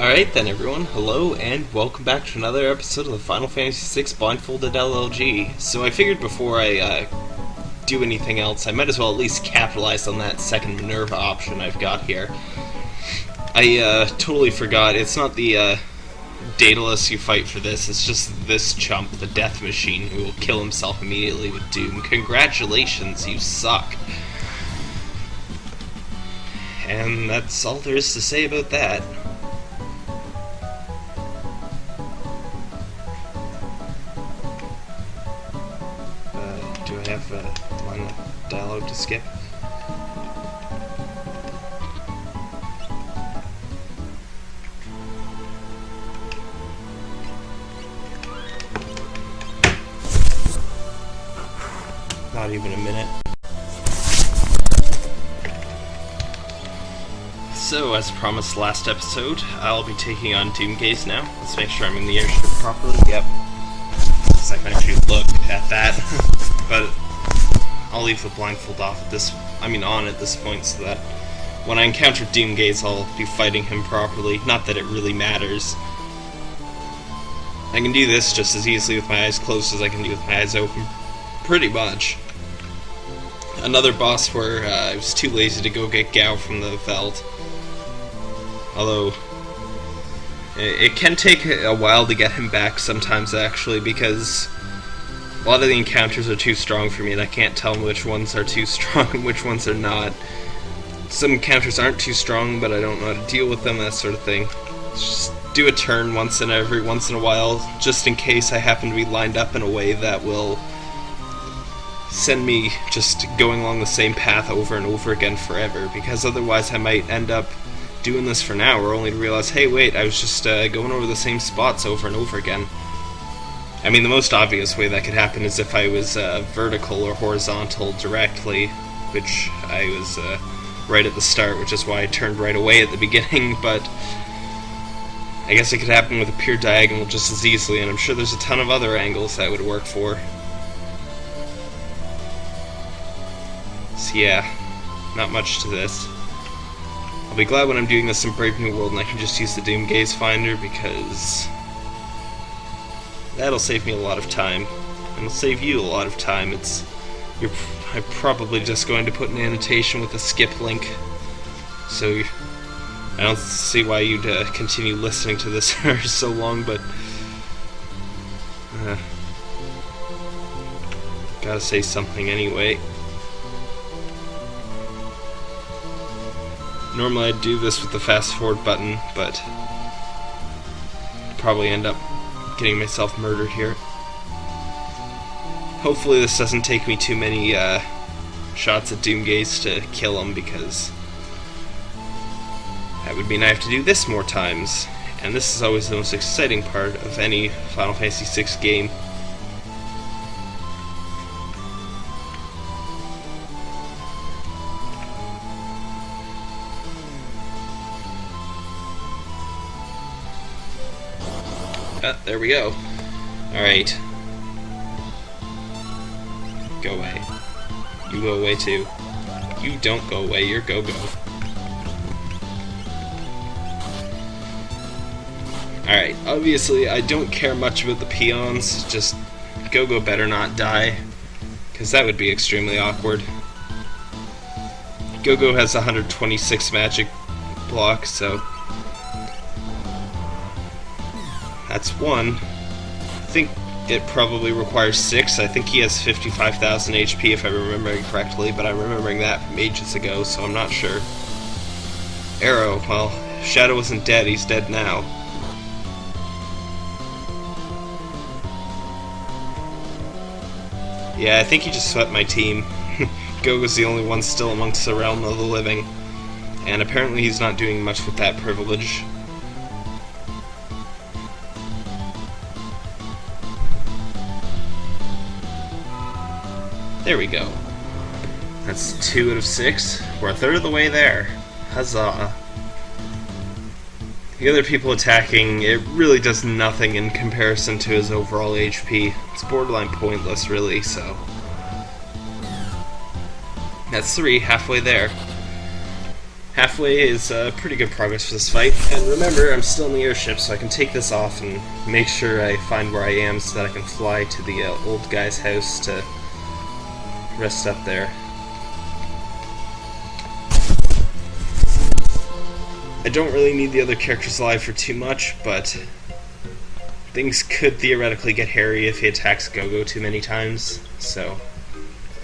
Alright then everyone, hello and welcome back to another episode of the Final Fantasy VI Blindfolded LLG. So I figured before I uh, do anything else, I might as well at least capitalize on that second Minerva option I've got here. I uh, totally forgot, it's not the uh, Daedalus you fight for this, it's just this chump, the Death Machine, who will kill himself immediately with Doom. Congratulations, you suck. And that's all there is to say about that. Skip? Not even a minute. So, as promised last episode, I'll be taking on Doomgaze now. Let's make sure I'm in the airship properly. Yep. So I actually look at that. but I'll leave the blindfold off at this, I mean on at this point so that when I encounter Doomgaze I'll be fighting him properly. Not that it really matters. I can do this just as easily with my eyes closed as I can do with my eyes open. Pretty much. Another boss where uh, I was too lazy to go get Gau from the Veld. Although, it can take a while to get him back sometimes, actually, because a lot of the encounters are too strong for me, and I can't tell which ones are too strong and which ones are not. Some encounters aren't too strong, but I don't know how to deal with them, that sort of thing. Just do a turn once in every once in a while, just in case I happen to be lined up in a way that will send me just going along the same path over and over again forever, because otherwise I might end up doing this for an hour only to realize, hey, wait, I was just uh, going over the same spots over and over again. I mean, the most obvious way that could happen is if I was uh, vertical or horizontal directly, which I was uh, right at the start, which is why I turned right away at the beginning, but I guess it could happen with a pure diagonal just as easily, and I'm sure there's a ton of other angles that would work for. So yeah, not much to this. I'll be glad when I'm doing this in Brave New World and I can just use the Doom Gaze Finder because that'll save me a lot of time. And it'll save you a lot of time. It's you're I'm probably just going to put an annotation with a skip link. So I don't see why you'd uh, continue listening to this for so long, but uh, gotta say something anyway. Normally I'd do this with the fast forward button, but probably end up getting myself murdered here. Hopefully this doesn't take me too many uh, shots at Doomgaze to kill him, because that would mean I have to do this more times. And this is always the most exciting part of any Final Fantasy VI game. Ah, there we go. Alright. Go away. You go away too. You don't go away, you're go-go. Alright, obviously I don't care much about the peons, just Go-Go better not die, because that would be extremely awkward. Go-Go has 126 magic block, so That's one. I think it probably requires six. I think he has 55,000 HP if I'm remembering correctly, but I'm remembering that from ages ago, so I'm not sure. Arrow, well, Shadow isn't dead, he's dead now. Yeah, I think he just swept my team. Gogo's the only one still amongst the realm of the living, and apparently he's not doing much with that privilege. There we go. That's two out of six. We're a third of the way there. Huzzah. The other people attacking, it really does nothing in comparison to his overall HP. It's borderline pointless, really, so... That's three, halfway there. halfway is uh, pretty good progress for this fight. And remember, I'm still in the airship, so I can take this off and make sure I find where I am so that I can fly to the uh, old guy's house to rest up there. I don't really need the other characters alive for too much, but things could theoretically get hairy if he attacks Gogo too many times, so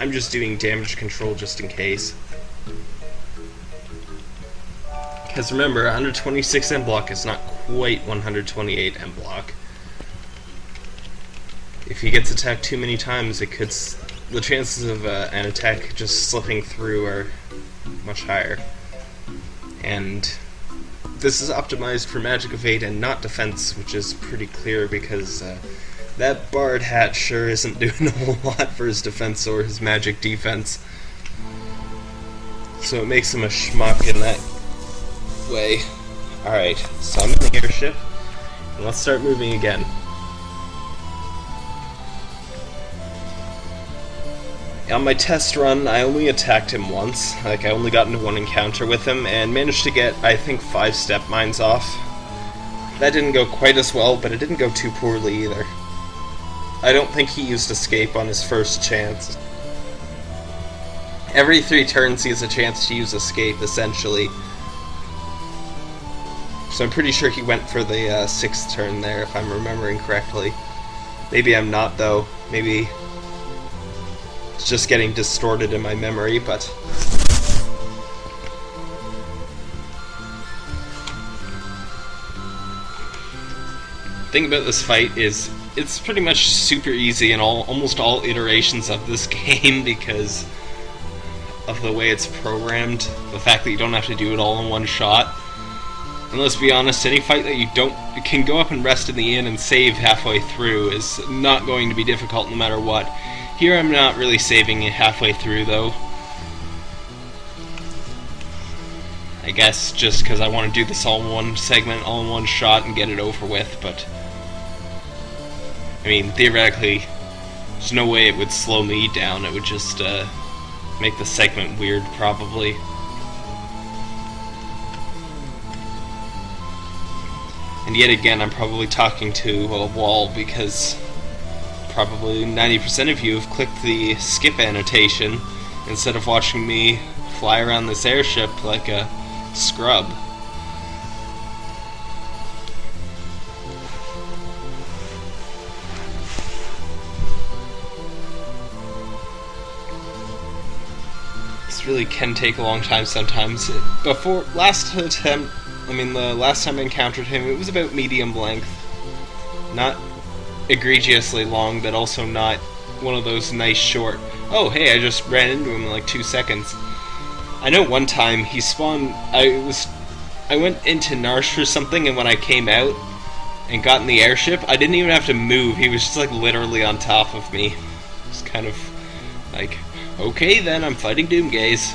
I'm just doing damage control just in case. Because remember, 126 M block is not quite 128 M block. If he gets attacked too many times, it could the chances of uh, an attack just slipping through are much higher. And this is optimized for magic evade and not defense, which is pretty clear because uh, that Bard hat sure isn't doing a whole lot for his defense or his magic defense. So it makes him a schmuck in that way. Alright, so I'm in the airship, and let's start moving again. On my test run, I only attacked him once. Like, I only got into one encounter with him, and managed to get, I think, five step mines off. That didn't go quite as well, but it didn't go too poorly either. I don't think he used escape on his first chance. Every three turns he has a chance to use escape, essentially. So I'm pretty sure he went for the uh, sixth turn there, if I'm remembering correctly. Maybe I'm not, though. Maybe it's just getting distorted in my memory, but... thing about this fight is it's pretty much super easy in all almost all iterations of this game because of the way it's programmed, the fact that you don't have to do it all in one shot. And let's be honest, any fight that you don't can go up and rest in the inn and save halfway through is not going to be difficult no matter what. Here I'm not really saving it halfway through though. I guess just because I want to do this all in one segment, all in one shot and get it over with, but... I mean, theoretically, there's no way it would slow me down, it would just uh, make the segment weird, probably. And yet again, I'm probably talking to a wall because probably 90% of you have clicked the skip annotation instead of watching me fly around this airship like a scrub. This really can take a long time sometimes. Before last attempt, I mean the last time I encountered him, it was about medium length. Not egregiously long, but also not one of those nice short. Oh, hey, I just ran into him in like two seconds. I know one time he spawned. I was, I went into Narshe for something, and when I came out and got in the airship, I didn't even have to move. He was just like literally on top of me. It's kind of like, okay, then I'm fighting Doomgaze.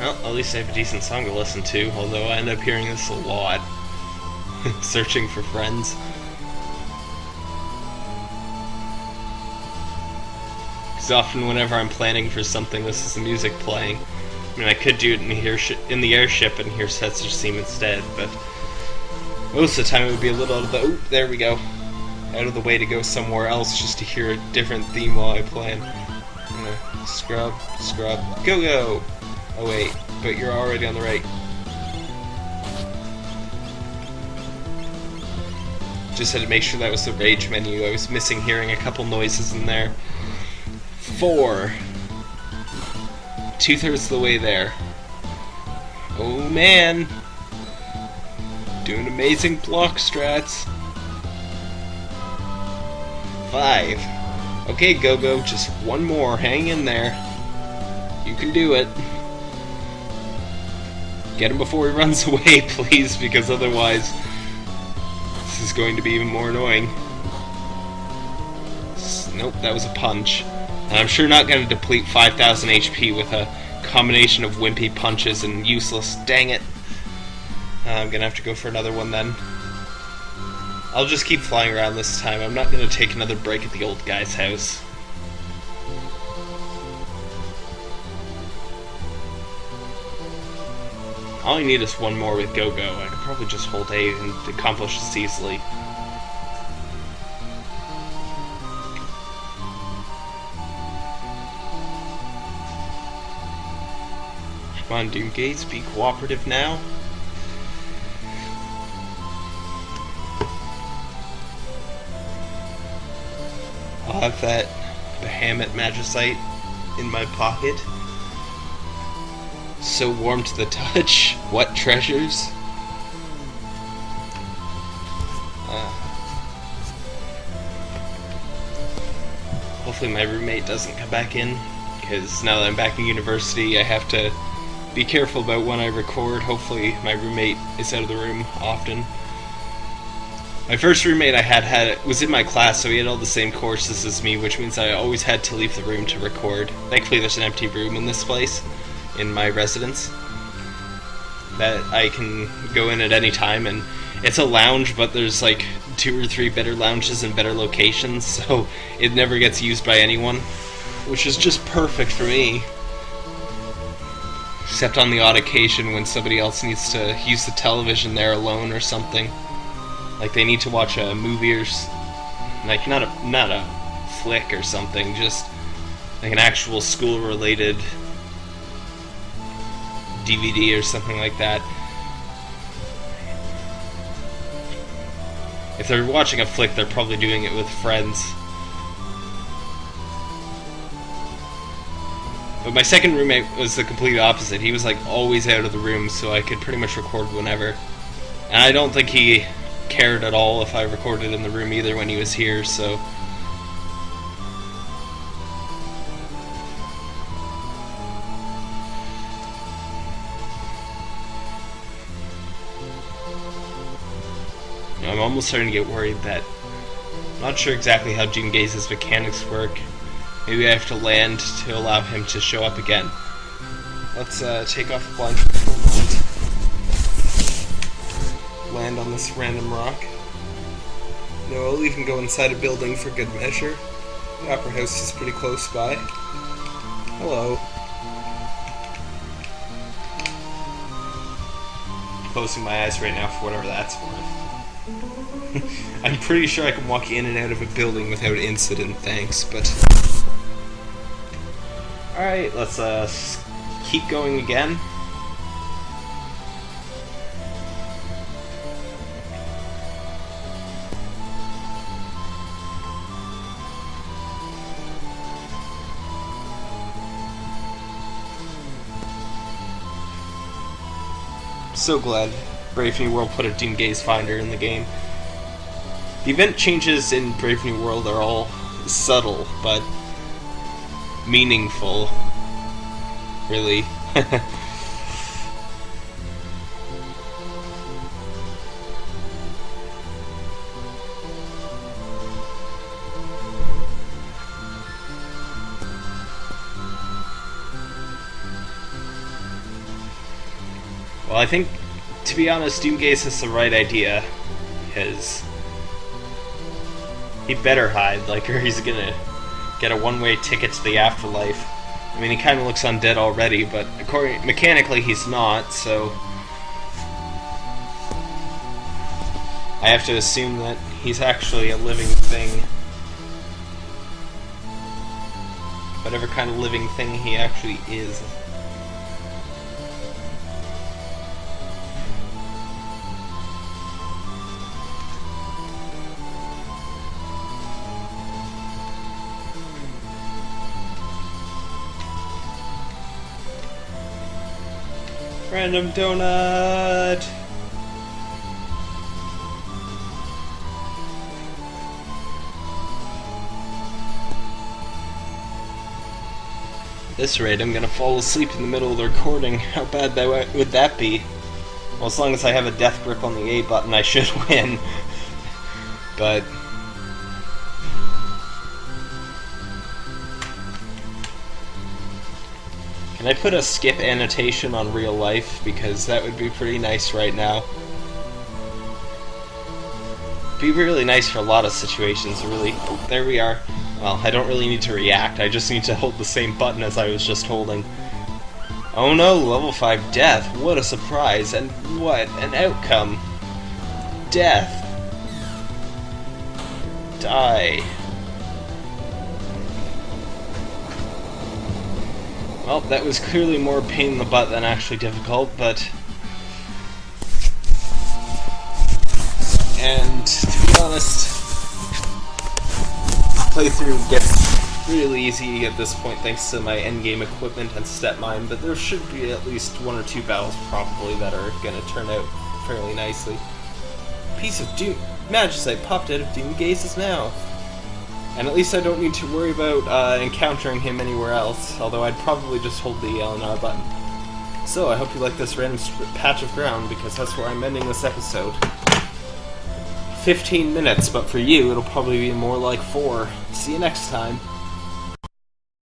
Well, at least I have a decent song to listen to, although I end up hearing this a lot. Searching for friends. Because often whenever I'm planning for something, this is the music playing. I mean, I could do it in the, in the airship and hear Setzer's Theme instead, but most of the time it would be a little out of the... Oh, there we go. Out of the way to go somewhere else just to hear a different theme while I plan. Scrub, scrub, go go! Oh wait, but you're already on the right. Just had to make sure that was the rage menu. I was missing hearing a couple noises in there. Four. Two thirds of the way there. Oh man! Doing amazing block strats. Five. Okay, Go-Go, just one more. Hang in there. You can do it. Get him before he runs away, please, because otherwise this is going to be even more annoying. Nope, that was a punch. And I'm sure not going to deplete 5,000 HP with a combination of wimpy punches and useless. Dang it. Uh, I'm going to have to go for another one then. I'll just keep flying around this time. I'm not going to take another break at the old guy's house. All I need is one more with Go-Go. I could probably just hold A and accomplish this easily. Come on, Doom Gaze, be cooperative now. I'll have that Bahamut Magicite in my pocket. So warm to the touch. What treasures? Uh, hopefully my roommate doesn't come back in, because now that I'm back in university, I have to be careful about when I record. Hopefully my roommate is out of the room often. My first roommate I had had was in my class, so he had all the same courses as me, which means I always had to leave the room to record. Thankfully, there's an empty room in this place, in my residence, that I can go in at any time, and it's a lounge, but there's like two or three better lounges in better locations, so it never gets used by anyone, which is just perfect for me. Except on the odd occasion when somebody else needs to use the television there alone or something. Like they need to watch a movie or like not a not a flick or something, just like an actual school related DVD or something like that. If they're watching a flick, they're probably doing it with friends. But my second roommate was the complete opposite. He was like always out of the room, so I could pretty much record whenever. And I don't think he cared at all if I recorded in the room either when he was here, so. I'm almost starting to get worried that I'm not sure exactly how Doom Gaze's mechanics work. Maybe I have to land to allow him to show up again. Let's uh, take off the blindfold. Land on this random rock. No, I'll even go inside a building for good measure. The Opera House is pretty close by. Hello. Closing my eyes right now for whatever that's worth. I'm pretty sure I can walk in and out of a building without incident, thanks, but... Alright, let's uh, keep going again. So glad Brave New World put a Doom Gaze Finder in the game. The event changes in Brave New World are all subtle, but meaningful. Really. well, I think, to be honest, Doomgaze has the right idea, because he better hide, like, or he's gonna get a one-way ticket to the afterlife. I mean, he kind of looks undead already, but according mechanically he's not, so I have to assume that he's actually a living thing. Whatever kind of living thing he actually is. Random donut! This rate, I'm gonna fall asleep in the middle of the recording. How bad that would that be? Well, as long as I have a death grip on the A button, I should win. but Can I put a skip annotation on real life? Because that would be pretty nice right now. Be really nice for a lot of situations, really. Oh, there we are. Well, I don't really need to react, I just need to hold the same button as I was just holding. Oh no, level 5 death. What a surprise, and what an outcome. Death. Die. Well, that was clearly more pain in the butt than actually difficult, but... And, to be honest, playthrough gets really easy at this point thanks to my endgame equipment and step mine, but there should be at least one or two battles probably that are gonna turn out fairly nicely. Piece of Doom... Magicite popped out of Doom Gazes mouth. And at least I don't need to worry about uh, encountering him anywhere else, although I'd probably just hold the L and R button. So, I hope you like this random patch of ground, because that's where I'm ending this episode. 15 minutes, but for you, it'll probably be more like 4. See you next time.